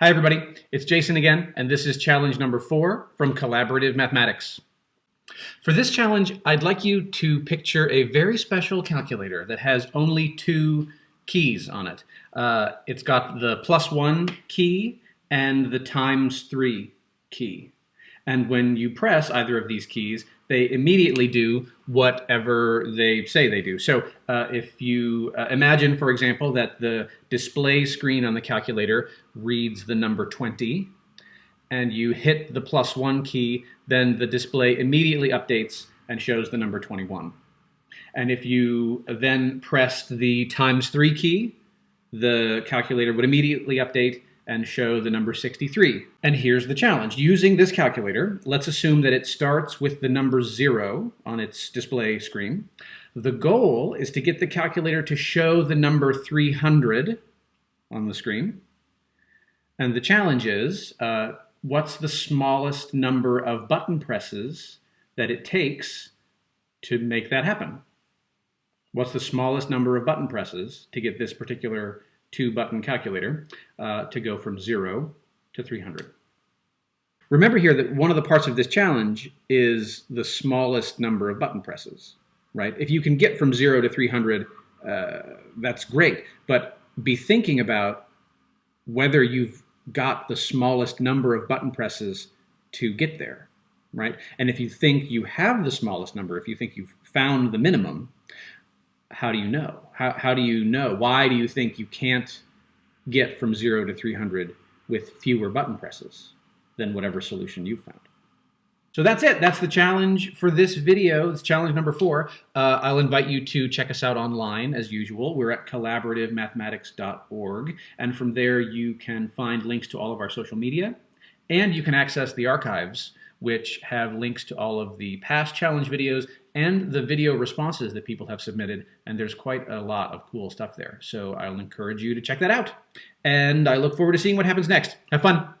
Hi everybody, it's Jason again, and this is challenge number four from Collaborative Mathematics. For this challenge, I'd like you to picture a very special calculator that has only two keys on it. Uh, it's got the plus one key and the times three key. And when you press either of these keys, they immediately do whatever they say they do. So uh, if you uh, imagine, for example, that the display screen on the calculator reads the number 20, and you hit the plus one key, then the display immediately updates and shows the number 21. And if you then pressed the times three key, the calculator would immediately update and show the number 63. And here's the challenge. Using this calculator, let's assume that it starts with the number zero on its display screen. The goal is to get the calculator to show the number 300 on the screen. And the challenge is, uh, what's the smallest number of button presses that it takes to make that happen? What's the smallest number of button presses to get this particular two button calculator uh, to go from zero to 300. Remember here that one of the parts of this challenge is the smallest number of button presses, right? If you can get from zero to 300, uh, that's great, but be thinking about whether you've got the smallest number of button presses to get there, right? And if you think you have the smallest number, if you think you've found the minimum, how do you know? How, how do you know? Why do you think you can't get from 0 to 300 with fewer button presses than whatever solution you found? So that's it. That's the challenge for this video. It's challenge number four. Uh, I'll invite you to check us out online as usual. We're at collaborativemathematics.org. And from there, you can find links to all of our social media. And you can access the archives, which have links to all of the past challenge videos and the video responses that people have submitted. And there's quite a lot of cool stuff there. So I'll encourage you to check that out. And I look forward to seeing what happens next. Have fun.